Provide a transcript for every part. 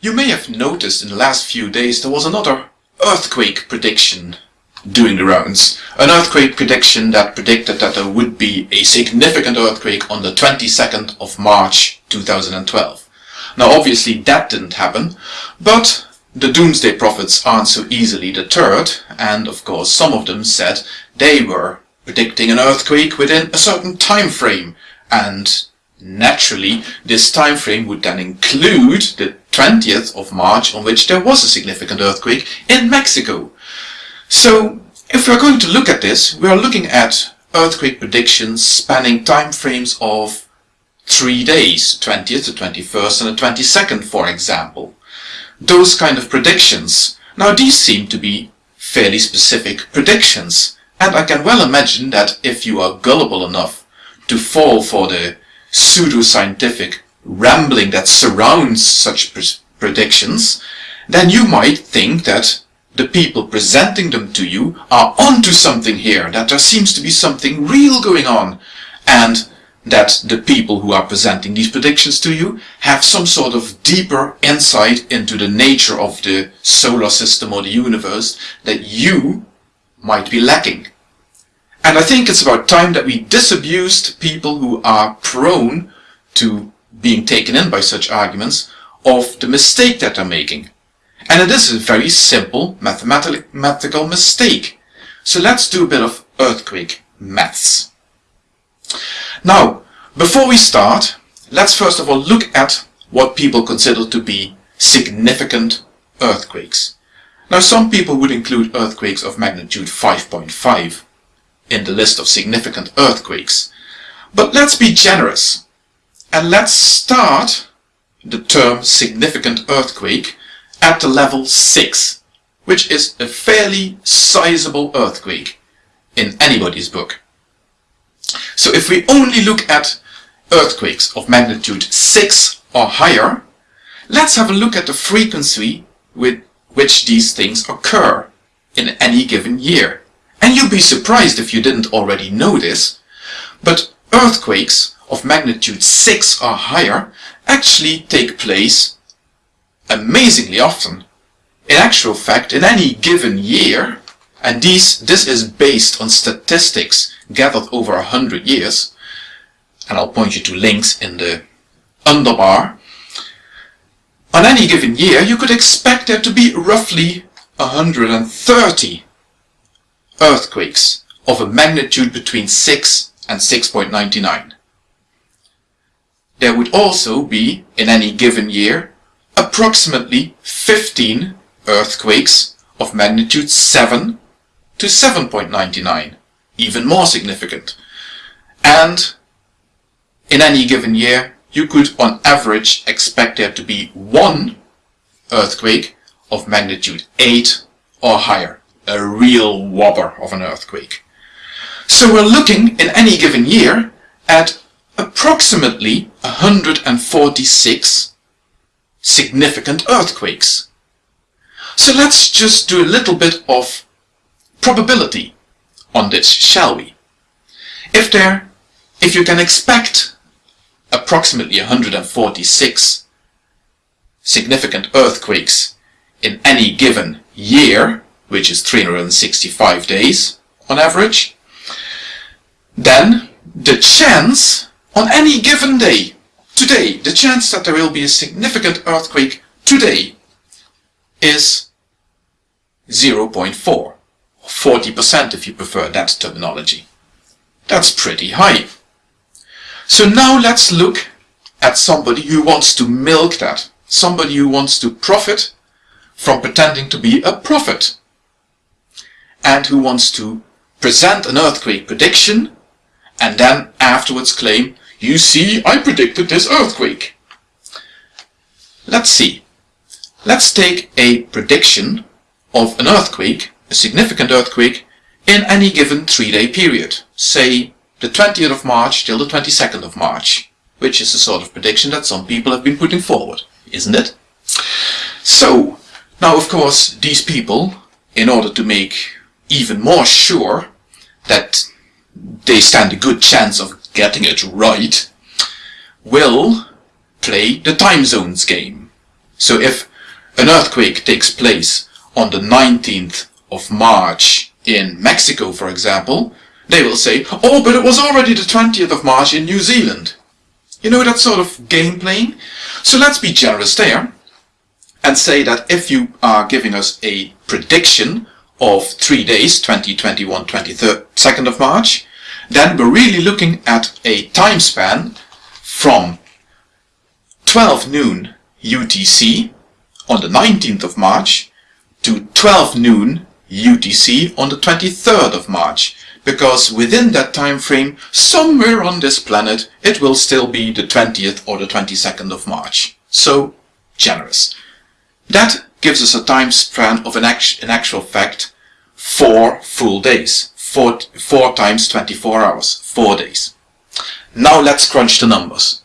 You may have noticed in the last few days there was another earthquake prediction doing the rounds. An earthquake prediction that predicted that there would be a significant earthquake on the 22nd of March 2012. Now obviously that didn't happen, but the doomsday prophets aren't so easily deterred and of course some of them said they were predicting an earthquake within a certain time frame and naturally this time frame would then include the 20th of March on which there was a significant earthquake in Mexico. So if we're going to look at this, we are looking at earthquake predictions spanning time frames of three days, 20th, the 21st and the 22nd for example. Those kind of predictions. Now these seem to be fairly specific predictions and I can well imagine that if you are gullible enough to fall for the pseudo-scientific rambling that surrounds such predictions, then you might think that the people presenting them to you are onto something here, that there seems to be something real going on, and that the people who are presenting these predictions to you have some sort of deeper insight into the nature of the solar system or the universe that you might be lacking. And I think it's about time that we disabused people who are prone to being taken in by such arguments of the mistake that they're making. And it is a very simple mathematical mistake. So let's do a bit of earthquake maths. Now, before we start, let's first of all look at what people consider to be significant earthquakes. Now some people would include earthquakes of magnitude 5.5 in the list of significant earthquakes. But let's be generous and let's start the term significant earthquake at the level 6, which is a fairly sizable earthquake in anybody's book. So if we only look at earthquakes of magnitude 6 or higher, let's have a look at the frequency with which these things occur in any given year. And you'd be surprised if you didn't already know this, but earthquakes of magnitude 6 or higher actually take place amazingly often. In actual fact, in any given year, and these, this is based on statistics gathered over a hundred years, and I'll point you to links in the underbar, on any given year you could expect there to be roughly 130 earthquakes of a magnitude between 6 and 6.99. There would also be, in any given year, approximately 15 earthquakes of magnitude 7 to 7.99, even more significant. And in any given year, you could on average expect there to be one earthquake of magnitude 8 or higher a real whopper of an earthquake. So we're looking in any given year at approximately 146 significant earthquakes. So let's just do a little bit of probability on this, shall we? If there, if you can expect approximately 146 significant earthquakes in any given year, which is 365 days on average, then the chance on any given day, today, the chance that there will be a significant earthquake today is 0.4, or 40% if you prefer that terminology. That's pretty high. So now let's look at somebody who wants to milk that, somebody who wants to profit from pretending to be a prophet and who wants to present an earthquake prediction and then afterwards claim, you see, I predicted this earthquake. Let's see. Let's take a prediction of an earthquake, a significant earthquake, in any given three-day period. Say the 20th of March till the 22nd of March, which is the sort of prediction that some people have been putting forward, isn't it? So, now of course, these people, in order to make even more sure that they stand a good chance of getting it right, will play the time zones game. So if an earthquake takes place on the 19th of March in Mexico, for example, they will say, oh, but it was already the 20th of March in New Zealand. You know that sort of game playing? So let's be generous there and say that if you are giving us a prediction of three days, 20, 21, 22nd of March, then we're really looking at a time span from 12 noon UTC on the 19th of March to 12 noon UTC on the 23rd of March because within that time frame somewhere on this planet it will still be the 20th or the 22nd of March. So generous. That gives us a time span of an, act in actual fact four full days. Four, four times 24 hours. Four days. Now let's crunch the numbers.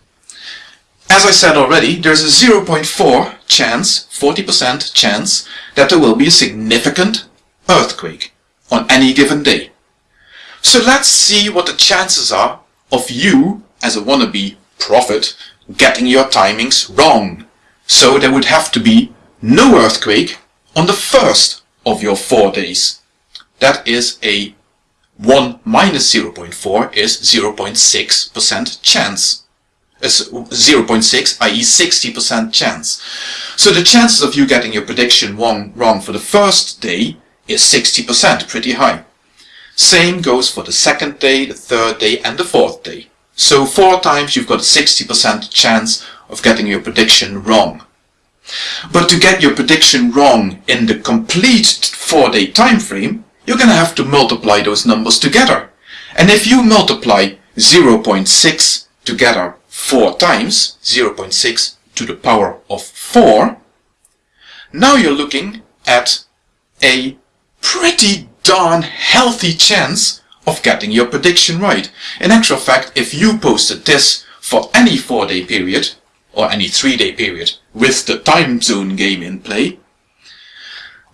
As I said already, there's a 0.4 chance, 40% chance, that there will be a significant earthquake on any given day. So let's see what the chances are of you, as a wannabe prophet, getting your timings wrong. So there would have to be no earthquake on the first of your four days. That is a 1 minus 0.4 is 0.6% chance. 0.6, i.e. 60% chance. So the chances of you getting your prediction wrong, wrong for the first day is 60%, pretty high. Same goes for the second day, the third day and the fourth day. So four times you've got a 60% chance of getting your prediction wrong. But to get your prediction wrong in the complete four day time frame, you're going to have to multiply those numbers together. And if you multiply 0.6 together four times, 0.6 to the power of 4, now you're looking at a pretty darn healthy chance of getting your prediction right. In actual fact, if you posted this for any four day period, or any three day period, with the time zone game in play,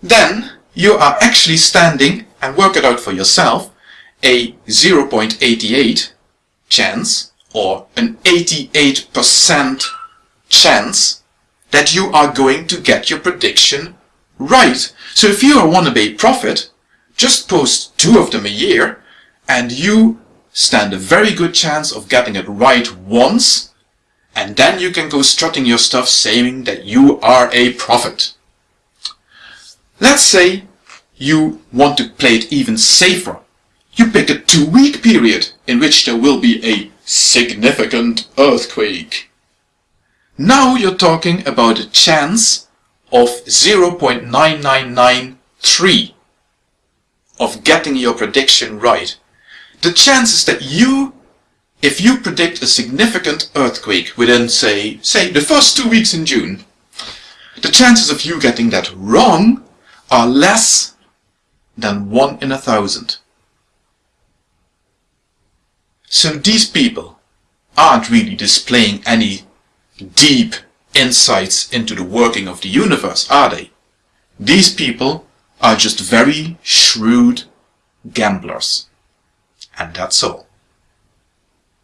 then you are actually standing, and work it out for yourself, a 0.88 chance or an 88% chance that you are going to get your prediction right. So if you're a wannabe prophet, just post two of them a year and you stand a very good chance of getting it right once and then you can go strutting your stuff saying that you are a prophet. Let's say you want to play it even safer. You pick a two-week period in which there will be a significant earthquake. Now you're talking about a chance of 0.9993 of getting your prediction right. The chances that you, if you predict a significant earthquake within say, say the first two weeks in June, the chances of you getting that wrong are less than one in a thousand. So these people aren't really displaying any deep insights into the working of the universe, are they? These people are just very shrewd gamblers. And that's all.